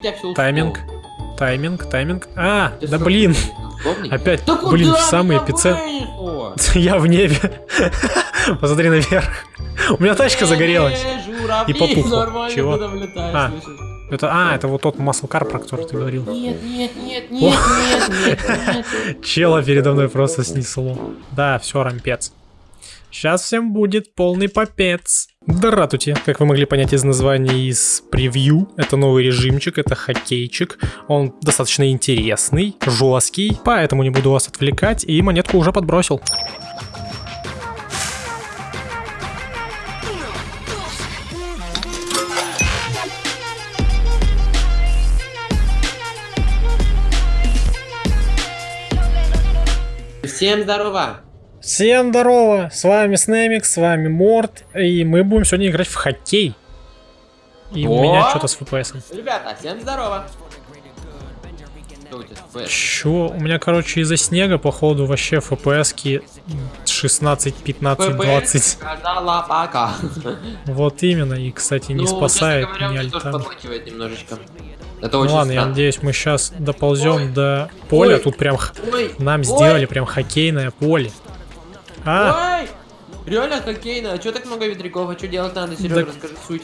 Я все Тайминг. Тайминг, тайминг. А, да блин. Удобный? Опять, Да блин, в самый эпицентр. Я в небе. Посмотри наверх. У меня тачка загорелась. И нормально Чего? ты А. Это, а, это вот тот маслкар, про который ты говорил. Нет, нет, нет, нет, нет, нет, нет. Чела передо мной просто снесло. Да, все, рампец. Сейчас всем будет полный попец. Дратути, как вы могли понять из названия из превью, это новый режимчик, это хоккейчик. Он достаточно интересный, жесткий, поэтому не буду вас отвлекать и монетку уже подбросил. Всем здорово! Всем здорово, с вами Снемик, с вами Морт, и мы будем сегодня играть в хоккей. И у О! меня что-то с FPS. Ребята, всем здорово! У? Чё? У меня, короче, из-за снега, походу, вообще FPS 16, 15, 20. сказала пока. Вот именно, и, кстати, не Ну, спасает говоря, тоже альтан. немножечко. Это Ну ладно, я надеюсь, мы сейчас доползем до поля. Ой. Тут прям Ой, нам ой, сделали прям хоккейное поле. А, Ой! Реально хоккейно, а чё так много ветряков? А что делать надо, Серега, Так- расскажи суть.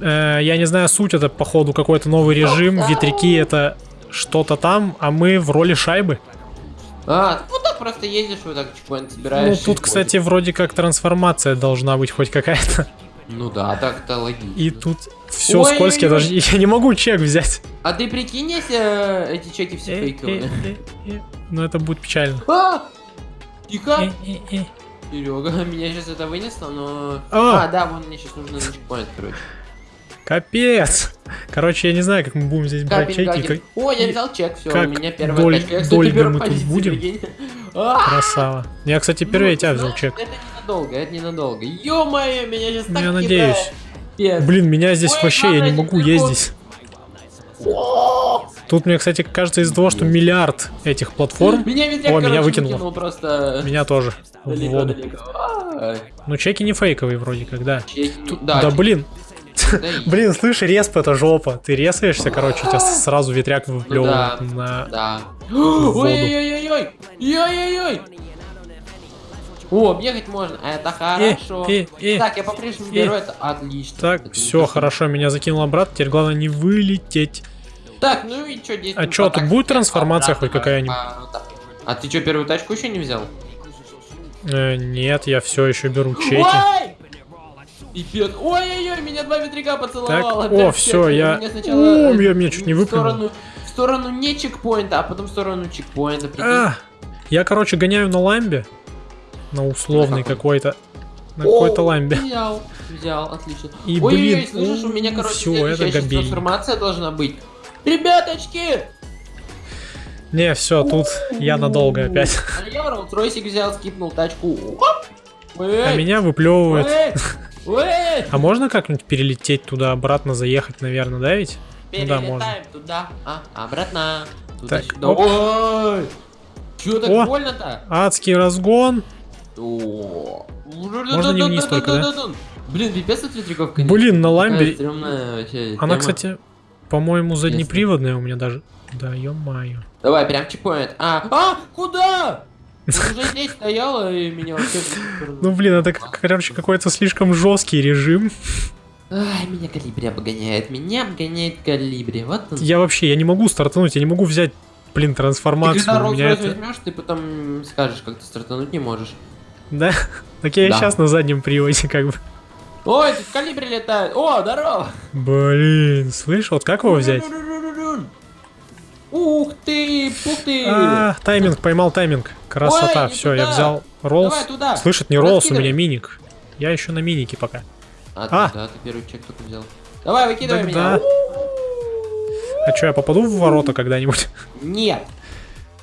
э, я не знаю, суть это, походу, какой-то новый режим. Ветряки это что-то там, а мы в роли шайбы. А, вот так просто ездишь, вот так чекпоинт Ну, собираешь. тут, и кстати, вроде как трансформация должна быть хоть какая-то. Ну да, так-то логично. И тут все Ой-ой-ой. скользкое, даже я не могу чек взять. А ты прикинь, если э, эти чеки все Э, фейковые? э, э. Ну, это будет печально. Тихо! Э, э, э. Серега, меня сейчас это вынесло, но... А! А, да, вон мне сейчас нужно на чекпоинт, короче. Капец. Короче, я не знаю, как мы будем здесь брать Капель, чеки. капель. О, я взял чек, все, у как меня первая доль- тачка. Я, кстати, мы тут будем? А! Красава. Я, кстати, первый Ну, тебя взял знаешь, чек. Это ненадолго, это ненадолго. Ё-моё, меня сейчас так я надеюсь. Блин, меня здесь Ой, вообще, я не могу ездить. Тут мне, кстати, кажется из-за того, что миллиард этих платформ, Меня ветряк, О, меня короче, выкинуло. выкинул просто меня тоже далеко, воду. далеко. А, Ну, чеки не фейковые вроде как, да. чеки. Да, Да, блин. да и- Блин, слышь, респ это жопа. Ты резаешься, короче, тебя сразу ветряк выплевывает Ну да. на... Да. Ой-ой-ой-ой! Ой-ой-ой! О, бегать можно, это хорошо. э, э, так, я по-прежнему э. беру это, отлично. Так, Это все, хорошо, меня закинуло обратно, теперь главное не вылететь. Так, ну и что, действуем А чё, по тут будет трансформация обратно, хоть какая-нибудь? а, ну так. А ты что, первую тачку еще не взял? Э, нет, я все еще беру чеки. Пипец. Ой-ой-ой, меня два ветряка поцеловало. Так, о, всё, всех. я- Меня сначала, О, э, я меня чуть не в выплюнул. сторону, в сторону не чекпоинта, а потом в сторону чекпоинта. А, я, короче, гоняю на ламбе. На условный какой-то. На какой-то ламбе. Взял, взял, отлично. И, Ой, блин, ой, слышишь, у меня, короче, это габельник. трансформация должна быть. Ребяточки! Не, все, тут я надолго опять. А я Роллс-Ройсик взял, скипнул тачку. А меня выплевывает. А можно как-нибудь перелететь туда-обратно, заехать, наверное, да ведь? Ну да, можно. Перелетаем туда, а, обратно. Так, Туда-сюда. оп. Ой! Чё так О! больно-то? Адский разгон. О. Можно не вниз только, да? Блин, пипец от ветряков, конечно. Блин, на ламбе. Она, кстати, по-моему, заднеприводная у меня даже. Да, ё-моё. Давай, прям чекпоинт. А, а, куда? Уже здесь стояла и меня вообще... Ну, блин, это, короче, какой-то слишком жесткий режим. Ай, меня калибри обгоняет, меня обгоняет калибри. Вот он. Я вообще, я не могу стартануть, я не могу взять, блин, Ты трансформацию. когда У меня Rolls-Royce это... возьмешь, ты потом скажешь, как ты стартануть не можешь. Да? Так я и Да. сейчас на заднем приводе, как бы. Ой, тут калибри летает. О, здорово. Блин, слышь, вот как его взять? Ух ты, ух ты. А, тайминг, поймал тайминг. Красота, Ой, все, я туда. взял Роллс. Давай туда. Слышит, не Роллс, у меня миник. Я еще на минике пока. А, А. да, ты первый чек только взял. Давай, выкидывай Да, меня. А что, я попаду в ворота когда-нибудь? Нет.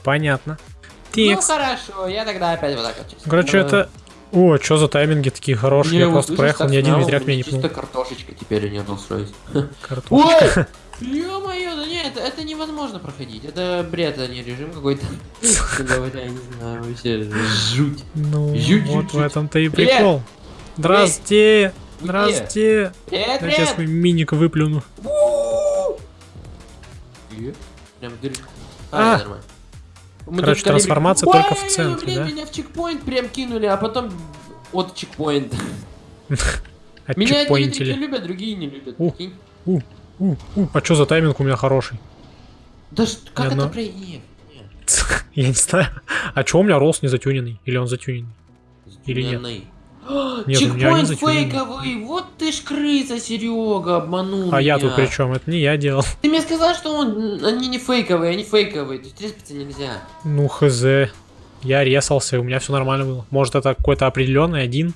Понятно. Ну Текст. хорошо, я тогда опять вот так вот. Короче, это... О, что за тайминги такие хорошие? Не, я просто проехал, ни один ветряк у меня не Чисто пнул. картошечка теперь, а не Rolls-Royce. Картошка. Ой! Ё-моё, да нет, это, это невозможно проходить. Это бред, а не режим какой-то. Говоря, я не знаю, вообще жуть. Ну, Жуть, вот жуть, в этом-то и прикол. Здрасте! Здрасте! Я сейчас свой миник выплюну. Прям дыр. А. А, нормально. Мы Короче, трансформация Ой, только в центре, блин, да? меня в чекпоинт прям кинули, а потом от чекпоинта. Меня одни любят, другие не любят. А что за тайминг у меня хороший? Да как это про... Я не знаю. А чё у меня ролл не затюненный? Или он затюненный? Или нет? Нет, Чекпоинт затюнены. фейковый, вот ты ж крыса, Серега, обманул А я меня. тут при чем? Это не я делал. Ты мне сказал, что он, они не фейковые, они фейковые, то есть респиться нельзя. Ну, хз. Я резался, и у меня все нормально было. Может, это какой-то определенный один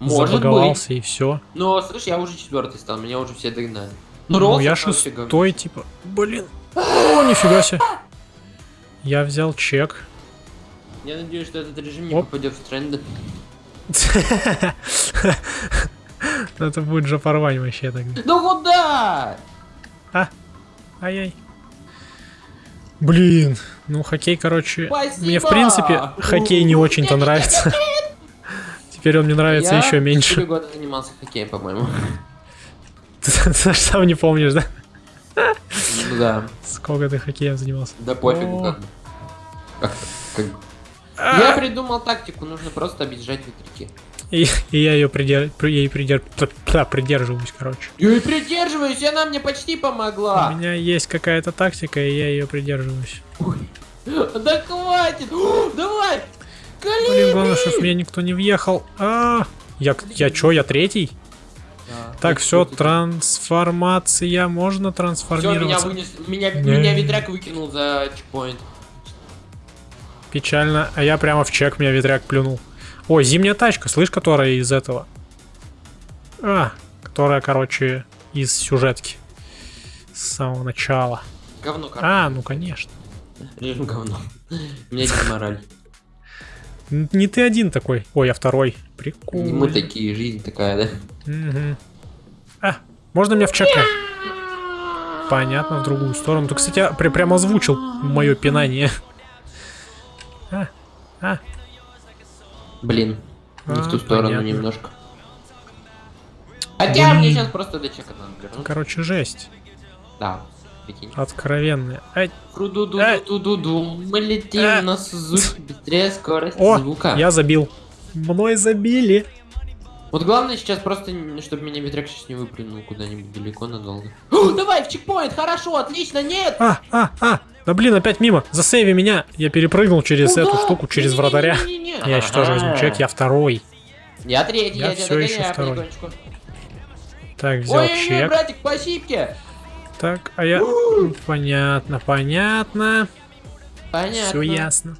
Может быть. и все. Но, слышь, я уже четвертый стал, меня уже все догнали. Ну, Роллс я шестой, типа. Блин. О, нифига себе. Я взял чек. Я надеюсь, что этот режим не Оп. попадет в тренды. Это будет же порвань вообще тогда. Ну куда? Ай-яй. Блин, ну хоккей, короче, Спасибо! мне в принципе хоккей не очень-то нравится. Теперь он мне нравится Я еще меньше. года занимался хоккеем, по-моему. Ты сам не помнишь, да? Ну да. Сколько ты хоккеем занимался? Да пофигу как бы. Как. А! Я придумал тактику, нужно просто объезжать ветряки. И, и я ее придер... при- ей придер... пр- придерживаюсь, короче. Я и придерживаюсь, и она мне почти У помогла. меня есть какая-то тактика, и я ее придерживаюсь. Да хватит! О, Давай! Блин, Кали! главное, чтобы меня никто не въехал. А, я, я чё, я третий? Так, все, трансформация, можно Все, меня трансформироваться. вынес, меня, меня ветряк выкинул за чекпоинт. Печально, а я прямо в чек меня ветряк плюнул. Ой, зимняя тачка, слышь, которая из этого. А, которая, короче, из сюжетки. С самого начала. Говно, короче. А, ну конечно. Режим говно. У меня демораль. Н- Не ты один такой. Ой, я второй. Прикольно. Мы такие, жизнь такая, да? Мгм. А, можно меня в чек? Понятно, в другую сторону. Ты, кстати, при- прям озвучил мое пинание. А, а, Блин, не в А, ту сторону понятно. немножко. Хотя мне Блин. сейчас просто до чека надо вернуться. короче, жесть. Да, прикинь. Откровенная. Ай, Кру-ду-ду-ду-ду-ду. Мы летим Э. на Сузуки быстрее скорость о, звука. я забил. Мной забили. Вот главное сейчас просто, чтобы меня ветряк сейчас не выплюнул куда-нибудь далеко надолго. О, давай в чекпоинт, хорошо, отлично, нет! А, а, а. Да блин, опять мимо. Засейви меня. Я перепрыгнул через Куда? эту штуку, через Не-не-не-не-не-не. вратаря. Я еще тоже возьму чек, я второй. Я третий, Я я, ещё догоняю второй. Так, взял Ой-ой-ой, чек. братик, по сипке. Так, а я... Ну, Понятно, понятно. Понятно. Все ясно.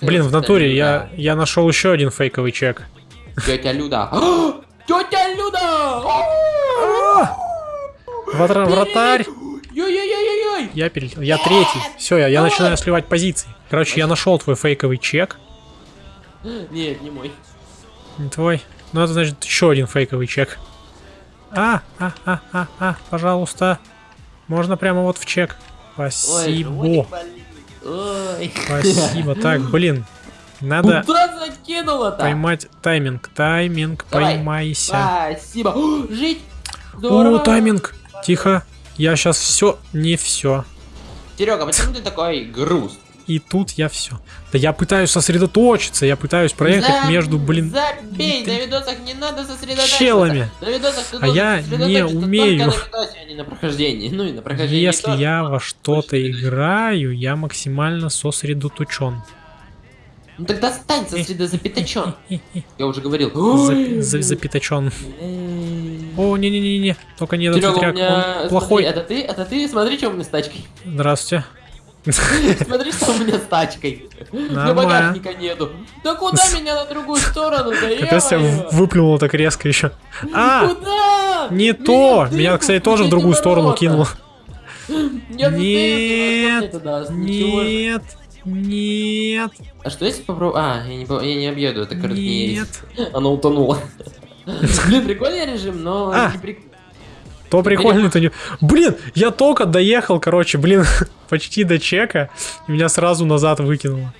Блин, в натуре я, я нашел еще один фейковый чек. Тетя Люда. Тетя Люда! Вратар- вратарь. Я перелетел. Я третий. Все, я, я начинаю сливать позиции. Короче, я нашел твой фейковый чек. Нет, не мой. Не твой. Ну, это значит еще один фейковый чек. А, а, а, а, а, пожалуйста. Можно прямо вот в чек. Ой, Спасибо. болит. Ой. Спасибо. Так, блин. Надо Куда поймать тайминг. Тайминг, Давай. поймайся. Спасибо. О, Жить. Здорово. О, тайминг. Тихо. Я сейчас все, не все. Серега, почему ты такой груз? И тут я все. Да я пытаюсь сосредоточиться, я пытаюсь проехать За- между, блин, Забей, на видосах не надо сосредотачиваться. челами. На видосах ты А я сосредоточиться не умею. на видосе, а не на прохождении. Ну и на прохождении Если тоже. я во что-то играю, я максимально сосредоточен. Ну тогда стань сосредозапятачен. Я уже говорил. За- за- Запятачен. О, не-не-не-не, только не этот Серега, меня... он плохой. Смотри, это ты? Это ты? Смотри, что у меня с тачкой. Здравствуйте. Смотри, что у меня с тачкой. Нормально. багажника нету. Да куда меня на другую сторону? Капец, тебя ё-моё. в- выплюнуло так резко еще. А, Куда? не то! Меня кстати, тоже в другую сторону кинуло. Я Нет. Нет, нет, А что если попробую? А, я не, я не объеду, это коротнее. нет. Оно утонуло. Блин, прикольный режим, но А. не прик- То прикольно, то не... Блин, я только доехал, короче, блин, почти до чека, и меня сразу назад выкинуло.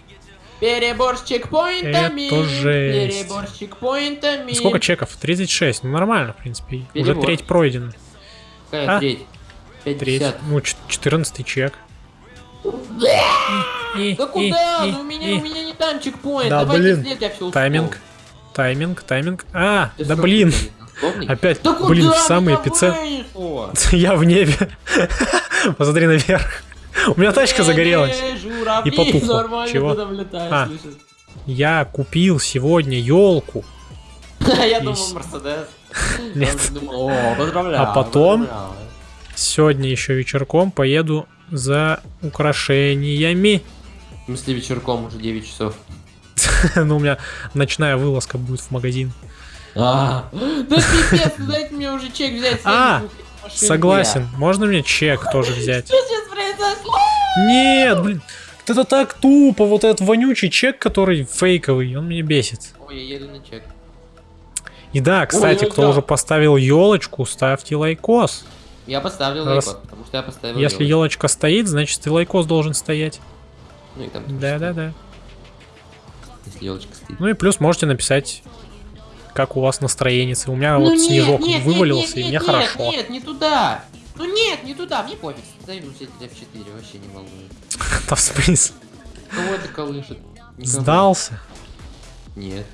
Перебор с чекпоинтами. Это жесть. Перебор с чекпоинтами. Сколько чеков? 36, ну нормально, в принципе, уже Перебор. треть пройдена. Какая А? треть? Треть. 50. Ну, 14 чек. И, Да и, куда? и, Ну у меня, и. у меня не там чекпоинт. Да, Давайте блин. след, я все Тайминг. Тайминг, тайминг. А, Ты да блин. Условный? Опять, Да блин, в самый эпицентр. Я в небе. Посмотри наверх. У меня тачка загорелась. И нормально Чего? А. Я купил сегодня елку. Я думал, Мерседес. Нет. А потом? Сегодня еще вечерком поеду за украшениями. В смысле вечерком уже 9 часов. Ну, у меня ночная вылазка будет в магазин. А, да пипец, дайте мне уже чек взять. А, Согласен. Можно мне чек тоже взять? Что сейчас произошло? Нет, блин. Это так тупо, вот этот вонючий чек, который фейковый, он меня бесит. Ой, я еду на чек. И да, кстати, Ой, кто да. уже поставил елочку, ставьте лайкос. Я поставил Раз- лайкос, потому что я поставил Если елочка стоит, значит и лайкос должен стоять. Ну и там Да-да-да. Если елочка стоит. Ну и плюс можете написать, как у вас настроение. У меня Ну вот нет, снежок нет, вывалился, нет, и мне нет, хорошо. Нет, не туда. Ну нет, не туда, мне пофиг. Ставим все F4, вообще не волнует. Да в смысле? Кого это колышет? Сдался. Нет.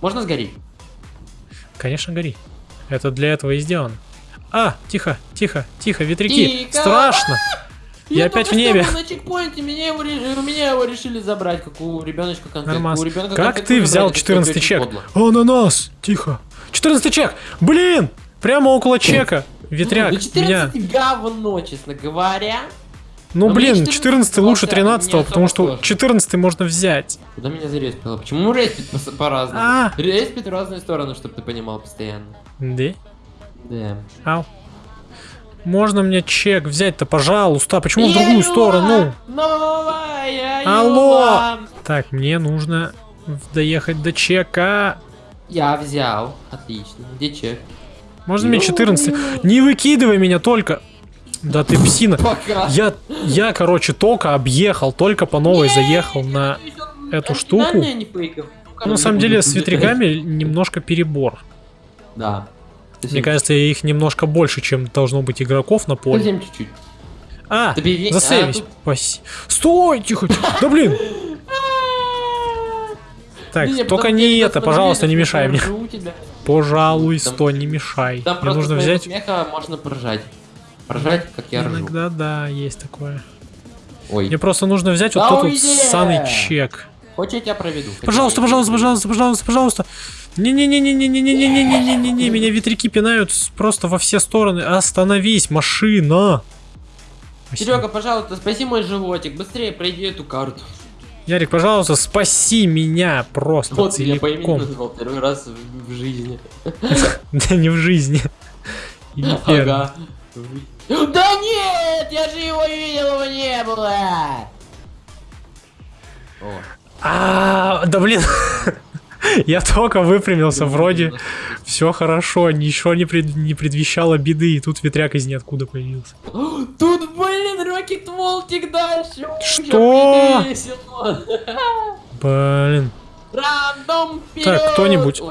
Можно сгореть? Конечно, гори. Это для этого и сделано. А, тихо, тихо, тихо, ветряки. Страшно. Я опять только в небе. на чекпоинте, меня его, у меня его решили забрать, как у ребеночка конфетку. Нормас. У ребенка Как ты взял забрать, это 14 очень чек? подло. Ананас, тихо. 14 чек. Блин, прямо около чека. Ветряк, Ну, 14 меня. говно, честно говоря. Ну но блин, 14 14 лучше вообще 13, не потому что сложно. 14 можно взять. Куда меня зареспило? Почему респит по- по-разному? А. Респит в разные стороны, чтобы ты понимал постоянно. Да? Да. Ау. Можно мне чек взять-то, пожалуйста? Почему в другую сторону? Алло! Так, мне нужно доехать до чека. Я взял. Отлично. Где чек? Можно мне 14? Не выкидывай меня только. Да ты псина. Я, я, короче, только объехал, только по новой заехал на... эту штуку. Ну, на самом деле, с ветряками немножко перебор. Да. Мне кажется, их немножко больше, чем должно быть игроков на поле. Совсем чуть-чуть. А, пере- засейвись. а, тут- Стой, тихо. тихо. Да блин. Так, Не, только не это, пожалуйста, не мешай мне. Пожалуйста, Там- не мешай. Там Мне нужно взять... смеха можно поржать. Поржать, как я ржу. Иногда, да, есть такое. Ой. Мне просто нужно взять вот тот вот чек. Хочешь, я тебя проведу? Пожалуйста, пожалуйста, пожалуйста, пожалуйста, пожалуйста. Не-не-не-не-не-не-не-не-не-не-не, меня ветряки пинают просто во все стороны. Остановись, машина. Серега, пожалуйста, спаси мой животик. Быстрее пройди эту карту. Ярик, пожалуйста, спаси меня просто Вот я по целиком. назвал первый раз в, жизни. Да не в жизни. Ага. Да нет, я же его видел, его не было. А, да блин. Я только выпрямился, вроде все хорошо, ничего не, пред- не предвещало беды, и тут ветряк из ниоткуда появился. Тут, блин, Рокет Волтик дальше. Что? Блин. Рандом Так, кто-нибудь.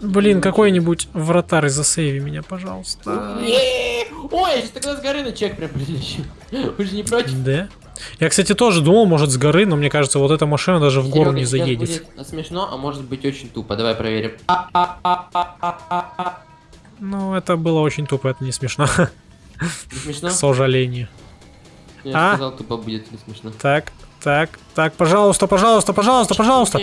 Блин, какой-нибудь вратарь засейви меня, пожалуйста. Ой, я сейчас тогда с горы на чек прям прилечу. Вы же не против? Да? Я, кстати, тоже думал, может, с горы, но мне кажется, вот эта машина даже в гору Серега, не заедет. будет смешно, а может быть очень тупо. Давай проверим. Ну, это было очень тупо, это не смешно, Не смешно? к сожалению. Я А? сказал, тупо будет не смешно. Так, так, так, пожалуйста, пожалуйста, пожалуйста, пожалуйста.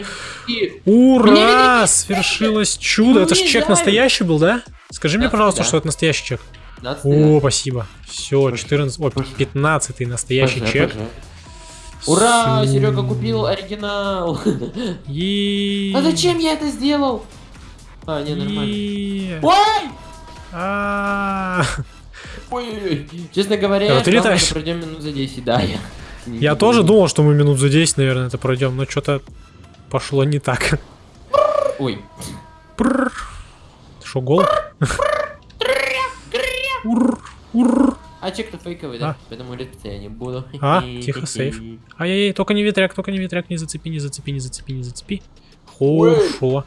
Ура! Свершилось чудо. Это ж чек настоящий был, да? Скажи мне, пожалуйста, что это настоящий чек. 15 О, спасибо. Все, Пож- 14, ой, пож- 15 настоящий Пожа, чек. пожа. Ура! Серега купил оригинал. И... А зачем я это сделал? А, не, нормально. Ой! А, Ой-ой-ой. Честно говоря, Да, я ты летаешь. пройдем минут за 10, да. Я, Я тоже думал, что мы минут за 10, наверное, это пройдем, но что-то пошло не так. Ой. Что, гол? Ур, ур. А чек-то фейковый, да? А. Поэтому летать я не буду. А, тихо, сейф. Ай-яй-яй, только не ветряк, только не ветряк, не зацепи, не зацепи, не зацепи, не зацепи. Хорошо.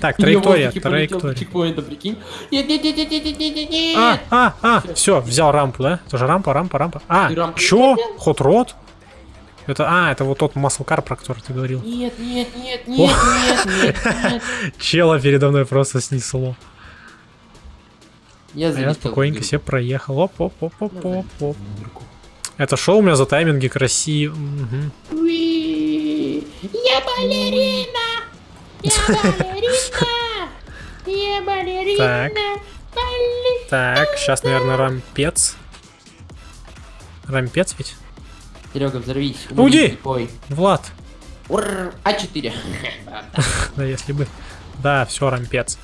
Так, траектория, траектория. Чекпоинта, прикинь. Нет, нет, нет, нет, нет, нет, нет, нет. А, а, а, все, взял рампу, да? Тоже рампа, рампа, рампа. А, чё? не взял? Хот рот? Это, а, это вот тот маслкар, про который ты говорил. Нет, нет, нет, нет, нет, нет, нет. Чела передо мной просто снесло. Я А я спокойненько себе проехал. Оп, оп, оп, оп, оп, оп. Это шоу у меня за тайминги красиво. Уи, Я балерина! Я балерина! Я балерина! Так. Так, сейчас, наверное, рампец. Рампец ведь? Серега, взорвись. Уйди! Ой. Влад. Ур, А4. Да, если бы. Да, все, рампец.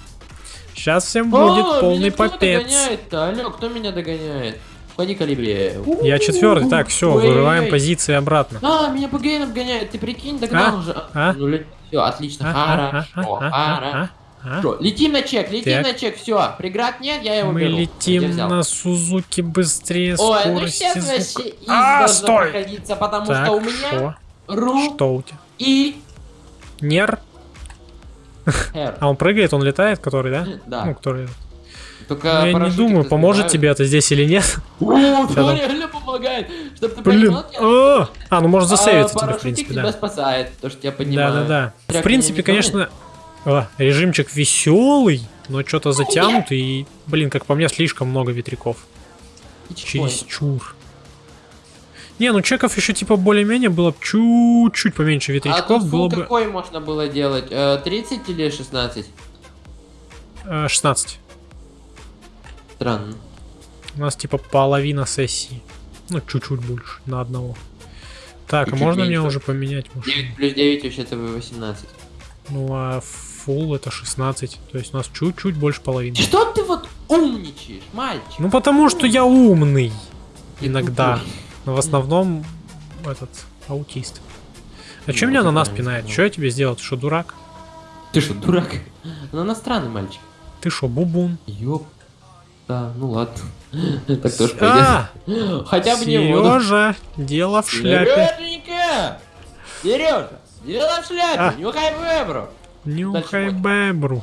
Сейчас всем будет О, полный кто попец. догоняет-то? Алло, кто меня догоняет? Ходи калибре. Я четвертый. Так, все, вырываем позиции обратно. А, меня ПГН обгоняет, ты прикинь, догнал А? уже. А? Ну, все, отлично, А, а, хорошо, а, а, хорошо. а, а. Летим на чек, летим Так. на чек, все, преград нет, я его Мы беру. Летим на Сузуки быстрее Ой, ну скорости сейчас звука. вообще из А, стой! потому Так, что у меня шо? ру Что у тебя? и Нер? А он прыгает, он летает, который, да? Да. Ну, который. Только Ну, я не думаю, поможет тебе это здесь или нет. О, да, реально помогает. Чтоб ты Блин. понимал, А, а, ну можно засейвиться а, тебе, в принципе, тебя да. спасает, то, что я понимаю. Да, да, да. В принципе, конечно, а, режимчик веселый, но что-то затянутый. И, блин, как по мне, слишком много ветряков. Чересчур. Не, ну чеков еще типа более-менее было бы чуть-чуть поменьше А ветрячков, тут было фул бы какой можно было делать? Э, 30 или 16? э, 16. Странно. У нас типа половина сессии. Ну, чуть-чуть больше, на одного. Так, а можно мне меньше. уже поменять? Может? 9 плюс 9 вообще-то 18. Ну, а full это 16. То есть у нас чуть-чуть больше половины. Что ты вот умничаешь, мальчик? Ну, потому что я умный. Иногда. тупой. Но в основном этот аутист. А Ну, меня на нас пинает? Что я тебе сделал? Ты что, дурак? Ты что, дурак? Он иностранный мальчик. Ты что, бубун? Ёп. Да, ну ладно. Так тоже А, пойдет. Хотя бы не. Сережа, дело в шляпе. Сереженька! Сережа! Дело в шляпе! А. Нюхай вебру! Нюхай бебру.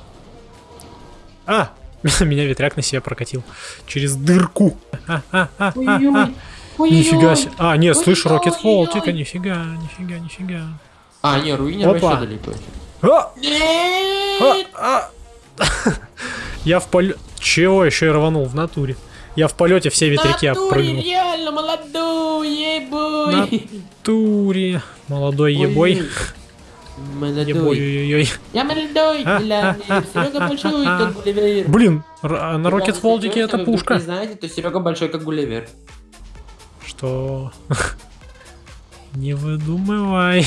А, меня ветряк на себя прокатил. Через дырку. А, а, а, а, а. Ой-ой-ой. Нифига себе. А, нет, Ой-ой-ой. Рокет Фолтика, нифига, нифига, нифига. А, не, руинер Опа. вообще далеко. А, а, Нет! а. Я в полете... Чего еще и рванул в натуре? Я в полете все ветряки Натуре, обпрыгнул. реально молодой, ей-бой! Натуре. Молодой ебой. Ебой, Молодой. ой-ой-ой. Я молодой, А, а, а, Серега а, большой, а, как Гулливер. Блин, а на Рокет если это пушка. знаете, то Серега большой, как Гулливер. Что? Не выдумывай.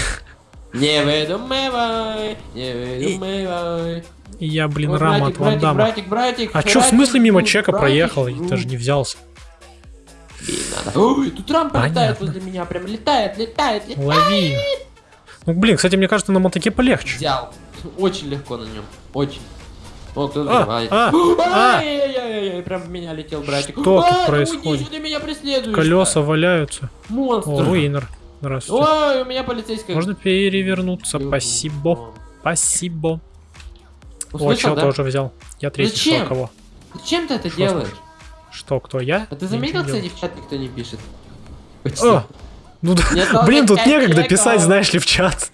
Не выдумывай, не выдумывай. Я, блин, Ой, рама братик, от Ван братик, братик, братик, А чё в смысле мимо жрут, чека братик, проехал? Я жрут. даже не взялся. Ой, тут рампа летает возле меня, прям летает, летает, летает. Лови. Ну, блин, кстати, мне кажется, на мотоке полегче. Взял. Очень легко на нем, очень. О, кто А, взрывает. а, а. Ай-яй-яй-яй, прям в меня летел братик. Что тут происходит? ты меня преследуешь? Колеса валяются. Монстр. О, руинер. Здравствуйте. Ой, у меня полицейская. Можно перевернуться. Спасибо. Спасибо. О, да? тоже взял. Я третий. Что, кого? Зачем ты это делаешь? Что, кто, я? А ты заметил, кстати, в чат никто не пишет? О, ну Блин, тут некогда писать, знаешь ли, в чат.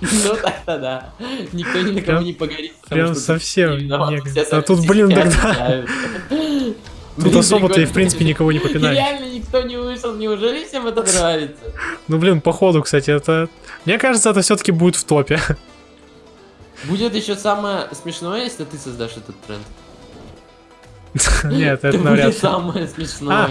Ну так-то да. Никто ни на кого не погорит. прям совсем А тут, блин, тогда-. Тут особо-то и, в принципе, никого не попинаешь. Реально никто не вышел, неужели всем это нравится? Ну, блин, походу, кстати, это... Мне кажется, это все-таки будет в топе. Будет еще самое смешное, если ты создашь этот тренд. Нет, это навряд ли. самое смешное.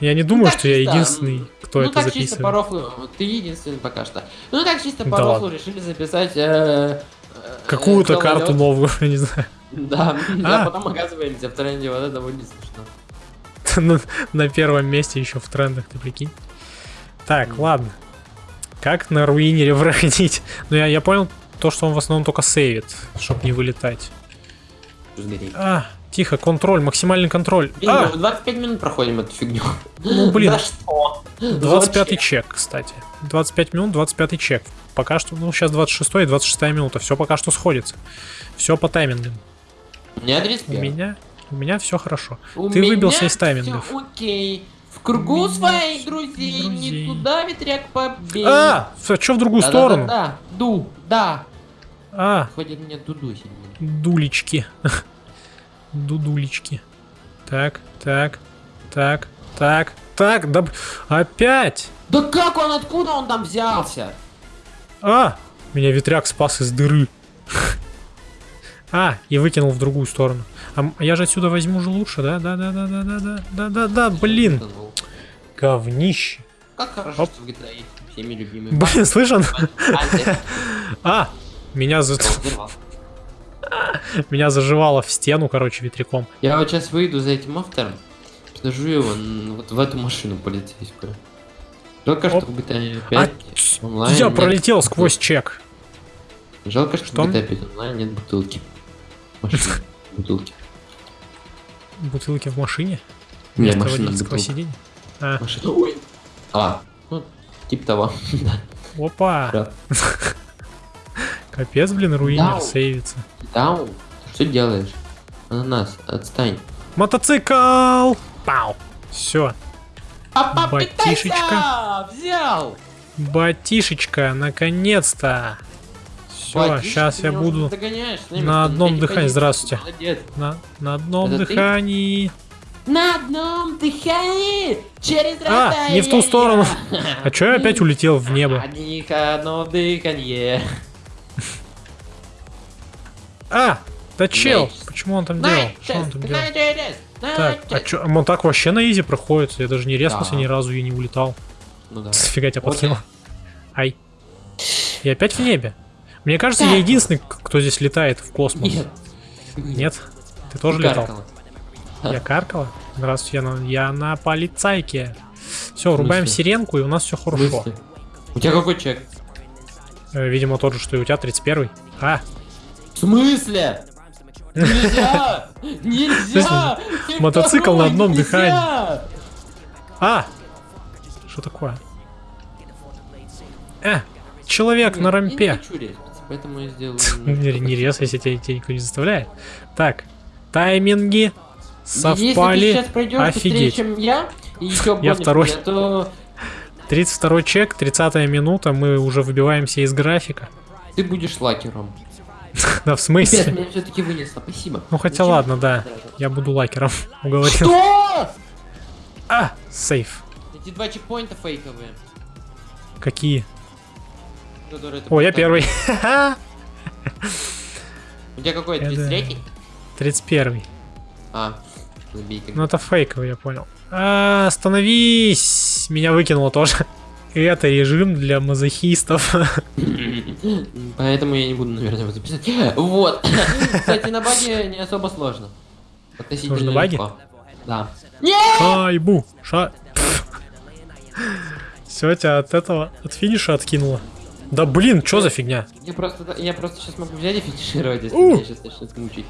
Я не думаю, так что я единственный, кто ну это так чисто записывает. по рофлу, ты единственный пока что. Ну так чисто по Да рофлу ладно. решили записать... э, э, Какую-то карту новую, я не знаю. Да, А. а потом оказываемся в тренде, вот это будет смешно. на, на первом месте еще в трендах, ты прикинь. Так, ладно. Как на руинере проходить? Ну, я, я понял то, что он в основном только сейвит, чтобы не вылетать. А, тихо, контроль, максимальный контроль. Блин, А, мы 25 минут проходим эту фигню. ну блин, За что? 25 Зачем? чек, кстати. 25 минут, 25 чек. Пока что, ну сейчас 26 и 26 минута. Все пока что сходится. Все по таймингам. У меня У 35. меня, у меня все хорошо. У Ты выбился из таймингов. окей. В кругу своих друзей, друзей. не туда ветряк побей. А, что в другую Да, сторону? Да, да, да, ду, да. А, Хватит меня дудусить. дулечки. Дудулечки. Так, так, так, так, так, да опять. Да как он, откуда он там взялся? А, меня ветряк спас из дыры. А, и выкинул в другую сторону. А я же отсюда возьму же лучше, да? Да, да, да, да, да, да, да, да, да, блин. Говнище. Как хорошо, Оп. что в GTA есть всеми любимый Блин, Альтер. А, меня, за... Меня заживало в стену, короче, ветряком. Я вот сейчас выйду за этим автором, подожду его вот в эту машину полицейскую. Жалко, что Оп. в GTA А, 5 тс, онлайн я нет пролетел бутылки. сквозь чек. Жалко, что, Что? в GTA 5 онлайн нет бутылки. Машины. Бутылки. Бутылки в машине? Не, Вместо машина водительского сиденья? А, Машина. Ой. А, ну, типа того. опа. Да. Капец, блин, руинер Дау. сейвится. Дау, ты что делаешь? Ананас, отстань. Мотоцикл! Пау! Все, Папа, Батишечка. Взял! батишечка, наконец-то! Все, сейчас ты я буду на одном дыхании. Здравствуйте. Молодец. на, на одном Это ты? дыхании. На одном дыхании через А, не в ту сторону. А чё я опять улетел в небо? Одних одно дыхание. А, да чел, почему он там делал? Что он там делал? Так, а чё, он так вообще на изи проходит? Я даже не резался Да. ни разу и не улетал. Ну да. Фига тебя подкинул. Ай. И опять в небе. Мне кажется, я единственный, кто здесь летает в космос. Нет. Нет? Ты тоже Ты летал? каркала. Я каркала? Здравствуйте, я на, я на полицайке. Все, рубаем сиренку, и у нас все хорошо. У тебя какой чек? Э, Видимо, тот же, что и у тебя, 31 А, смысле? Нельзя! Нельзя! Мотоцикл на одном дыхании. а! Что такое? Э, человек на рампе. не поэтому я сделал... Рез, если тебя, никто не заставляет. Так, тайминги совпали. Офигеть. я, Я второй. то 32 чек, 30 минута, мы уже выбиваемся из графика. ты будешь лакером. Да, в Пипец, смысле? меня все-таки вынесло, спасибо. Ну хотя Зачем? ладно, да. Я буду лакером. Уговорил. Что? А, сейф. Эти два чекпоинта фейковые. Какие? О, я первый. У тебя какой? Я 33 31. А, забей. Ну это фейковый, я понял. А, остановись! Меня выкинуло тоже. Это режим для мазохистов. Поэтому я не буду, наверное, его записать. Вот. Кстати, на баге не особо сложно. Относительно легко. Да. Шайбу! Ша... Все, тебя от этого, от финиша откинуло. Да блин, что за фигня? Я просто, я просто сейчас могу взять и финишировать, если меня сейчас начнет мучить.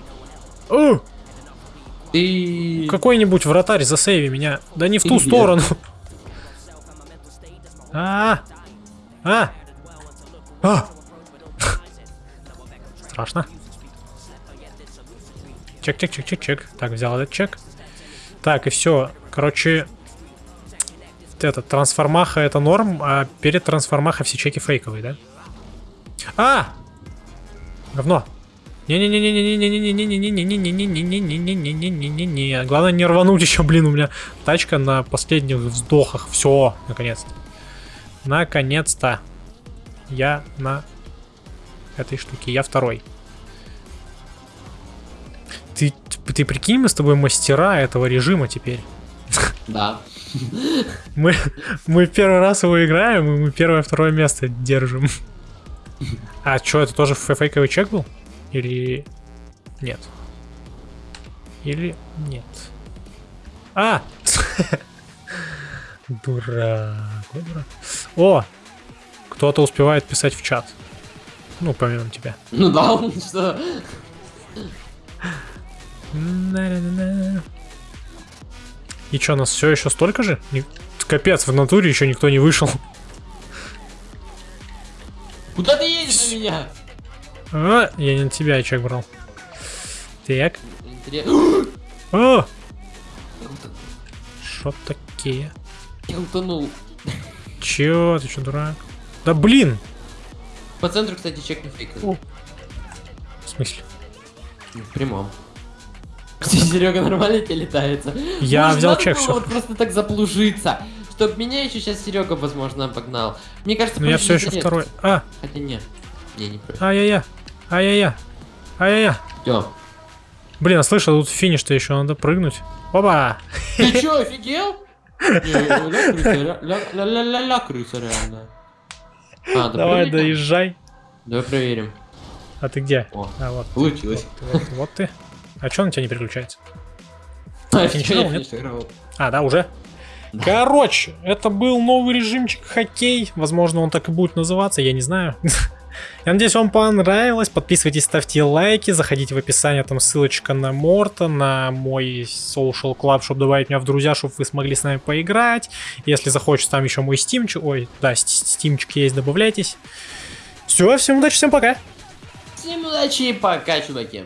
Ты... какой-нибудь вратарь засейви меня. Да не в ту сторону. А, а, а. Страшно. Чек, чек, чек, чек, чек. Так, взял этот чек. Так, и все. Короче, это, трансформаха это норм, а перед трансформаха все чеки фейковые, да? А! Говно. Не-не-не-не-не-не-не-не-не-не-не-не-не-не-не-не-не-не-не-не. Главное не рвануть еще, блин, у меня тачка на последних вздохах. Все, наконец-то. Наконец-то. Я на этой штуке. Я второй. Ты, ты прикинь, мы с тобой мастера этого режима теперь. Да. Мы, мы первый раз его играем, и мы первое-второе место держим. А что, это тоже фе- фейковый чек был? Или нет? Или нет? А! Дурак. ой, дурак. О! Кто-то успевает писать в чат. Ну, помимо тебя. Ну да, что? И что, нас все еще столько же? Капец, в натуре еще никто не вышел. Куда ты едешь на меня? А, я не на тебя очаг брал. Так. О! Шо такие? Я утонул. Чё, ты чё, дурак? Да блин! По центру, кстати, чек не. О. В смысле? В прямом. Серега нормально тебе летается. Я Может, взял чек, всё. вот просто так заплужиться. Чтоб меня еще сейчас Серега, возможно, обогнал. Мне кажется, Ну я все еще интерес. второй. А, Хотя нет. Не, не ай-яй-я. Ай-яй-я. Ай-яй-я. Всё. Блин, а слышал, тут финиш-то еще надо прыгнуть. Опа! Ты чё, офигел? Не, ля крыса, реально. А, да Давай, доезжай. Давай проверим. А ты где? О, А, вот. получилось. Вот, вот ты. А чё на тебя не переключается? А, я нет? А, да, уже? Короче, это был новый режимчик хоккей. Возможно, он так и будет называться, я не знаю. Я надеюсь, вам понравилось. Подписывайтесь, ставьте лайки, заходите в описание, там ссылочка на Морта, на мой social club, чтобы добавить меня в друзья, чтобы вы смогли с нами поиграть. Если захочется, там еще мой стимчик, ой, да, стимчик есть, добавляйтесь. Все, всем удачи, всем пока. Всем удачи и пока, чуваки.